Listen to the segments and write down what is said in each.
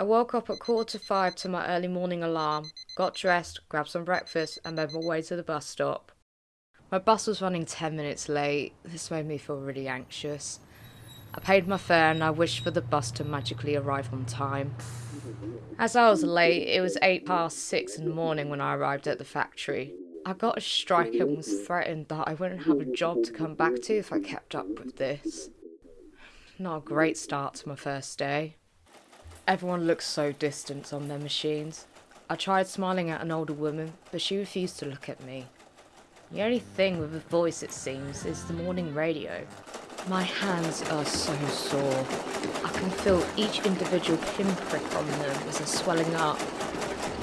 I woke up at quarter to five to my early morning alarm, got dressed, grabbed some breakfast, and made my way to the bus stop. My bus was running 10 minutes late. This made me feel really anxious. I paid my fare and I wished for the bus to magically arrive on time. As I was late, it was 8 past 6 in the morning when I arrived at the factory. I got a strike and was threatened that I wouldn't have a job to come back to if I kept up with this. Not a great start to my first day. Everyone looks so distant on their machines. I tried smiling at an older woman, but she refused to look at me. The only thing with a voice, it seems, is the morning radio. My hands are so sore. I can feel each individual pinprick on them as they're swelling up.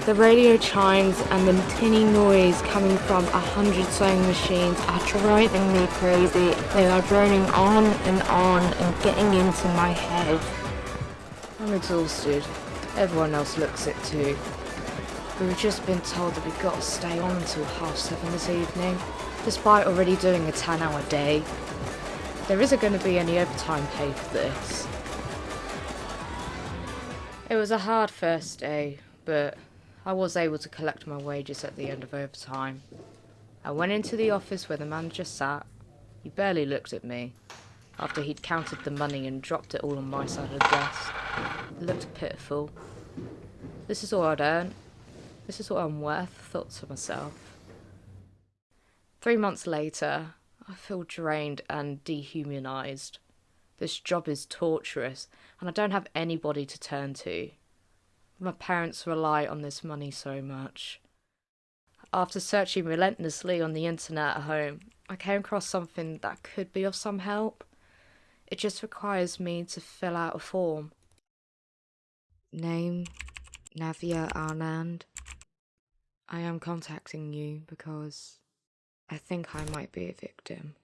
The radio chimes and the tinny noise coming from a hundred sewing machines are driving me crazy. They are droning on and on and getting into my head. I'm exhausted. Everyone else looks it too. We've just been told that we've got to stay on until half seven this evening, despite already doing a 10 hour day. There isn't going to be any overtime pay for this. It was a hard first day, but I was able to collect my wages at the end of overtime. I went into the office where the manager sat. He barely looked at me after he'd counted the money and dropped it all on my side of the desk. It looked pitiful. This is all I'd earned. This is what I'm worth, thought to myself. Three months later, I feel drained and dehumanized. This job is torturous, and I don't have anybody to turn to. My parents rely on this money so much. After searching relentlessly on the internet at home, I came across something that could be of some help. It just requires me to fill out a form. Name Navya Anand. I am contacting you because I think I might be a victim.